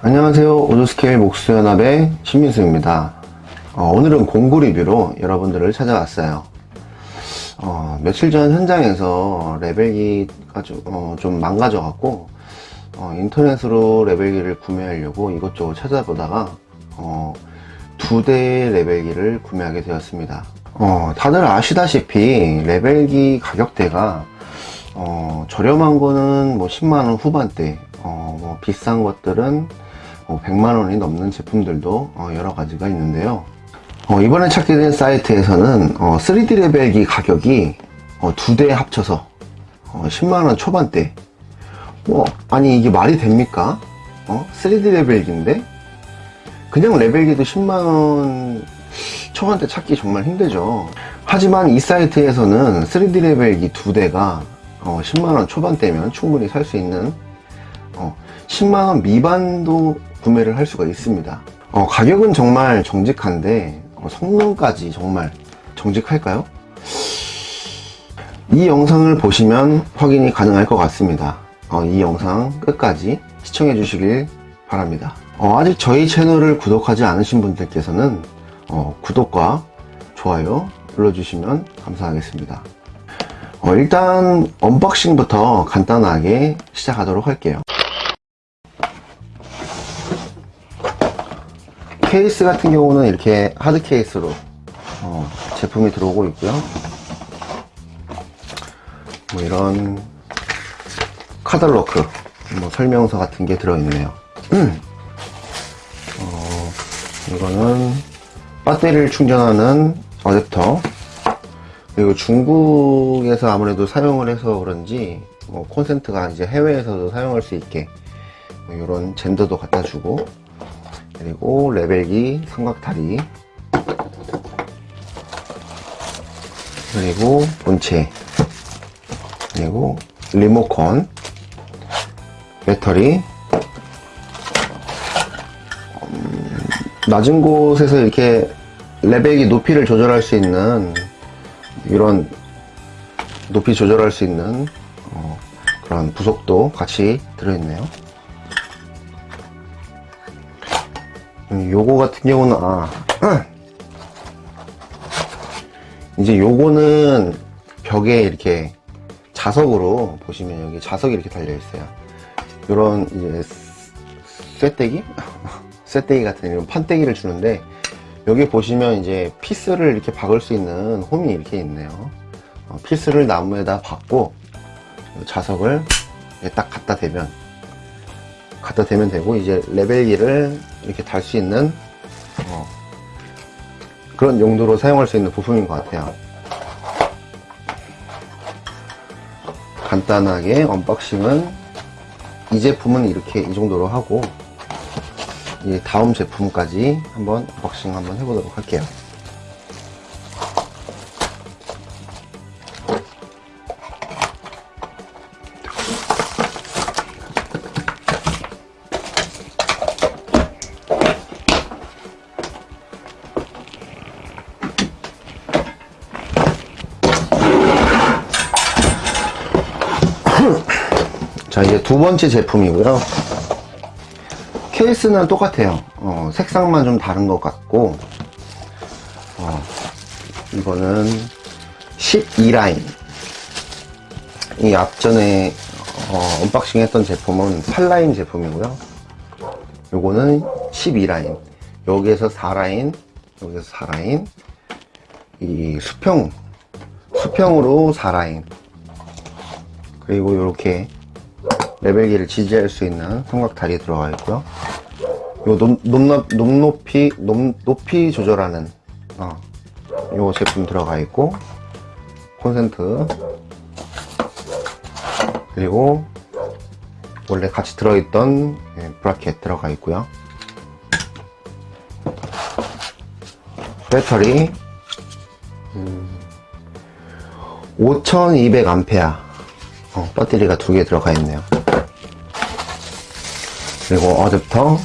안녕하세요. 오조스케일 목수연합의 신민수입니다. 어, 오늘은 공구 리뷰로 여러분들을 찾아왔어요. 어, 며칠 전 현장에서 레벨기가 좀, 어, 좀 망가져 갖고 어, 인터넷으로 레벨기를 구매하려고 이것저것 찾아보다가 어, 두 대의 레벨기를 구매하게 되었습니다. 어, 다들 아시다시피 레벨기 가격대가 어, 저렴한 거는 뭐 10만원 후반대 어, 뭐 비싼 것들은 100만원이 어, 넘는 제품들도 어, 여러 가지가 있는데요. 어, 이번에 찾게 된 사이트에서는 3D 레벨기 가격이 두 대 합쳐서 10만원 초반대. 뭐 아니 이게 말이 됩니까? 3D 레벨기인데? 그냥 레벨기도 10만원 초반대 찾기 정말 힘들죠. 하지만 이 사이트에서는 3D 레벨기 두 대가 10만원 초반대면 충분히 살 수 있는 10만원 미반도 구매를 할 수가 있습니다. 어, 가격은 정말 정직한데 어, 성능까지 정말 정직할까요? 이 영상을 보시면 확인이 가능할 것 같습니다. 어, 이 영상 끝까지 시청해 주시길 바랍니다. 어, 아직 저희 채널을 구독하지 않으신 분들께서는 어, 구독과 좋아요 눌러주시면 감사하겠습니다. 어, 일단 unboxing부터 간단하게 시작하도록 할게요 케이스 같은 경우는 이렇게 hard case로 어, 제품이 들어오고 있고요 뭐 이런 카달로그 뭐 설명서 같은 게 들어있네요 음. 어, 이거는 배터리를 충전하는 어댑터 그리고 중국에서 아무래도 사용을 해서 그런지 뭐 콘센트가 이제 해외에서도 사용할 수 있게 뭐 이런 젠더도 갖다 주고 그리고 레벨기 삼각다리. 그리고 본체. 그리고 리모컨. 배터리. 음, 낮은 곳에서 이렇게 레벨기 높이를 조절할 수 있는 이런 높이 조절할 수 있는 어, 그런 부속도 같이 들어있네요 요거 같은 경우는 아 이제 요거는 벽에 이렇게 자석으로 보시면 여기 자석이 이렇게 달려 있어요. 요런 이제 쇠떼기? 쇠떼기 같은 이런 판떼기를 주는데 여기 보시면 이제 피스를 이렇게 박을 수 있는 홈이 이렇게 있네요. 어, 피스를 나무에다 박고 자석을 딱 갖다 대면 갖다 대면 되고 이제 level기를 이렇게 달 수 있는 어, 그런 용도로 사용할 수 있는 부품인 것 같아요. 간단하게 unboxing은 이 제품은 이렇게 이 정도로 하고 이 다음 제품까지 한번 unboxing 한번 해보도록 할게요 자 이제 두 번째 제품이고요. 케이스는 똑같아요. 어, 색상만 좀 다른 것 같고 어, 이거는 12라인. 이 앞전에 어, unboxing 했던 제품은 8라인 제품이고요. 요거는 12라인. 여기에서 4라인 여기에서 4라인. 이 수평 수평으로 4라인. 그리고 이렇게 레벨기를 지지할 수 있는 삼각다리 들어가 있고요. 요 높, 높, 높이 높, 높이 조절하는 어, 요 제품 들어가 있고 콘센트. 그리고 원래 같이 들어있던 예, 브라켓 들어가 있고요. 배터리. 음, 5200A 어, 배터리가 두 개 들어가 있네요 그리고 어댑터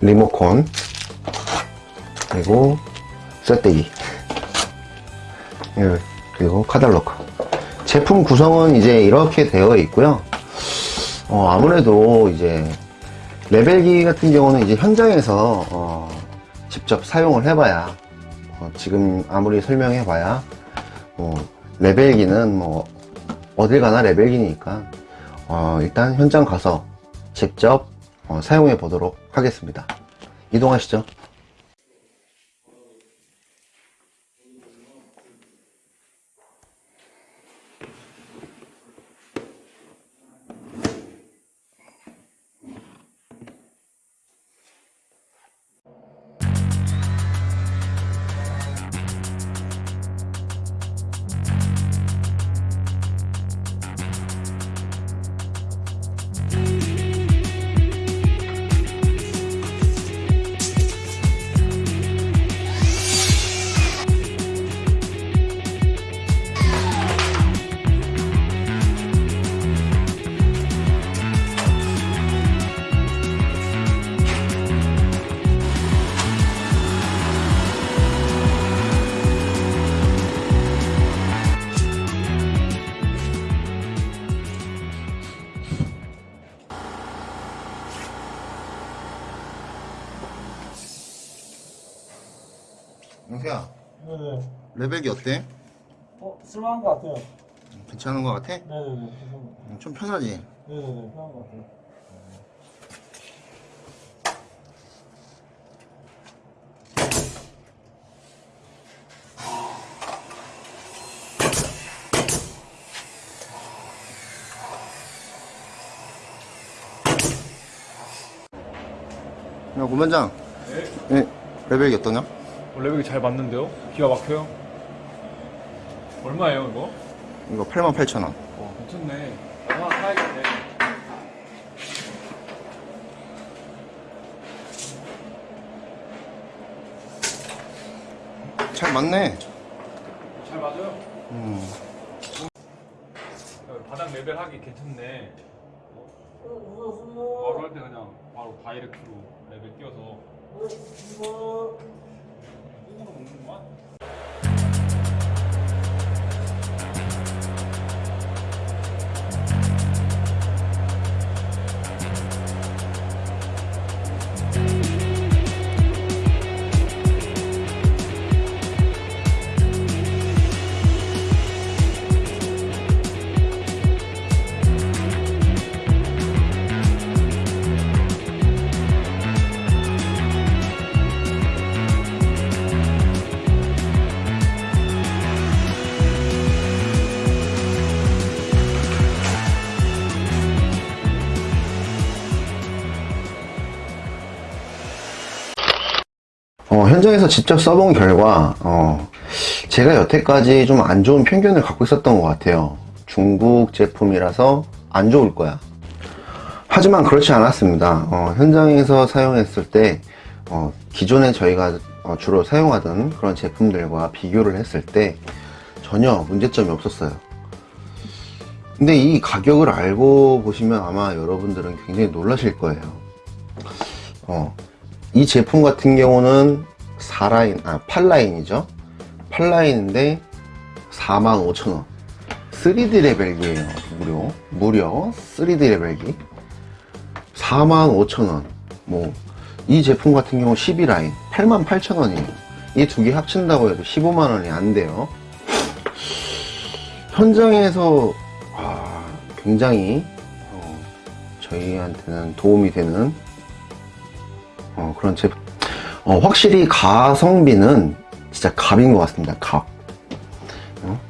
리모컨 그리고 쇠떼기 예, 그리고 카달로크 제품 구성은 이제 이렇게 되어 있고요. 어, 아무래도 이제 레벨기 같은 경우는 이제 현장에서 어, 직접 사용을 해봐야 어, 지금 아무리 설명해봐야 뭐 레벨기는 뭐 어딜 가나 레벨기니까 어, 일단 현장 가서 직접 어, 사용해 보도록 하겠습니다. 이동하시죠. 영수야, 네네. 레벨기 어때? 어, 쓸만한 것 같아요. 괜찮은 것 같아? 네네네. 것 같아요. 좀 편하지? 네네네. 편한 것 같아요. 야, 고반장. 네. 레벨기 어떠냐? 어, 레벨이 잘 맞는데요? 기가 막혀요? 얼마예요 이거? 이거 88,000원. 어 괜찮네 하나 사야겠네 잘 맞네. 잘 맞아요 음. 어, 바닥 레벨 하기 괜찮네 바로 할 때 그냥 바로 다이렉트로 레벨 띄워서 어, 현장에서 직접 써본 결과, 어, 제가 여태까지 좀 안 좋은 편견을 갖고 있었던 것 같아요. 중국 제품이라서 안 좋을 거야. 하지만 그렇지 않았습니다. 어, 현장에서 사용했을 때, 어, 기존에 저희가 어, 주로 사용하던 그런 제품들과 비교를 했을 때 전혀 문제점이 없었어요. 근데 이 가격을 알고 보시면 아마 여러분들은 굉장히 놀라실 거예요. 어, 이 제품 같은 경우는 4라인, 아, 8라인이죠. 8라인인데 45,000원. 3D 레벨기예요. 무료. 무려 3D 레벨기. 45,000원. 뭐, 이 제품 같은 경우 12라인. 88,000원이에요. 이 두 개 합친다고 해도 15만원이 안 돼요. 현장에서, 아, 굉장히, 어, 저희한테는 도움이 되는 어, 그런 제품. 어, 확실히 가성비는 진짜 갑인 것 같습니다. 갑. 어?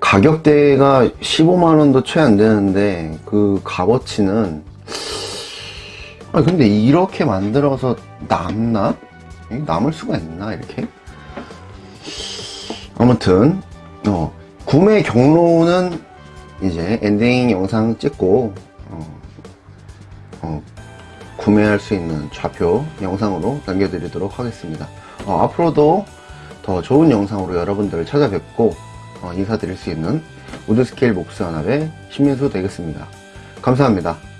가격대가 15만원도 채 안 되는데, 그 값어치는, 아, 근데 이렇게 만들어서 남나? 이 남을 수가 있나, 이렇게? 아무튼, 어, 구매 경로는 이제 엔딩 영상 찍고, 구매할 수 있는 좌표 영상으로 남겨드리도록 하겠습니다. 어, 앞으로도 더 좋은 영상으로 여러분들을 찾아뵙고 어, 인사드릴 수 있는 우드스케일 목수 연합의 신민수 되겠습니다. 감사합니다.